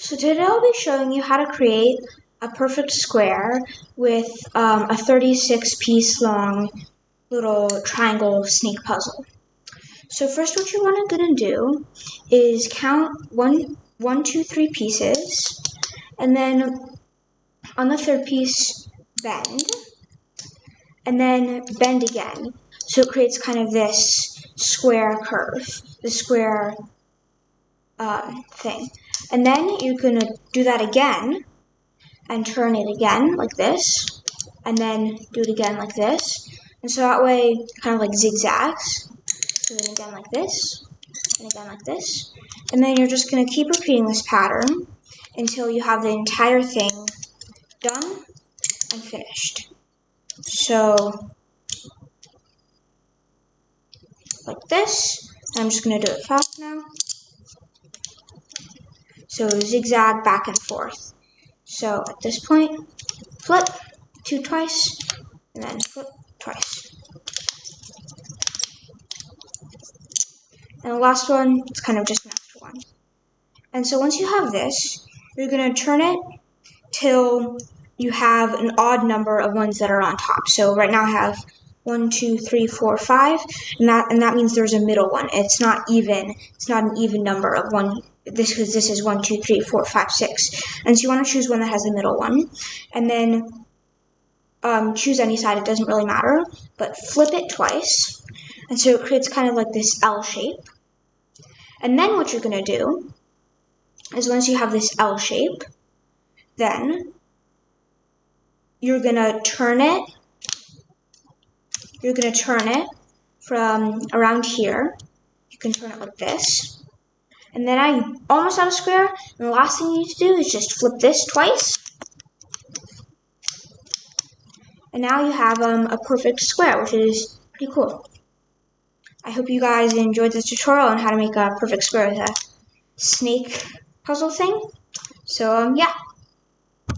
So today I'll be showing you how to create a perfect square with um, a 36 piece long little triangle snake puzzle. So first what you want to gonna do is count one, one, two, three pieces, and then on the third piece, bend, and then bend again. So it creates kind of this square curve, the square um, thing. And then you're going to do that again and turn it again like this. And then do it again like this. And so that way, kind of like zigzags. So then again like this, and again like this. And then you're just going to keep repeating this pattern until you have the entire thing done and finished. So, like this. I'm just going to do it fast now. So zigzag back and forth. So at this point, flip two twice, and then flip twice. And the last one, it's kind of just extra one. And so once you have this, you're going to turn it till you have an odd number of ones that are on top. So right now I have one, two, three, four, five, and that and that means there's a middle one. It's not even. It's not an even number of one this because this is one, two, three, four, five, six. And so you want to choose one that has the middle one. And then um, choose any side, it doesn't really matter, but flip it twice. And so it creates kind of like this L shape. And then what you're going to do is once you have this L shape, then you're going to turn it, you're going to turn it from around here. You can turn it like this and then I almost have a square. And the last thing you need to do is just flip this twice. And now you have um, a perfect square, which is pretty cool. I hope you guys enjoyed this tutorial on how to make a perfect square with a snake puzzle thing. So, um, yeah.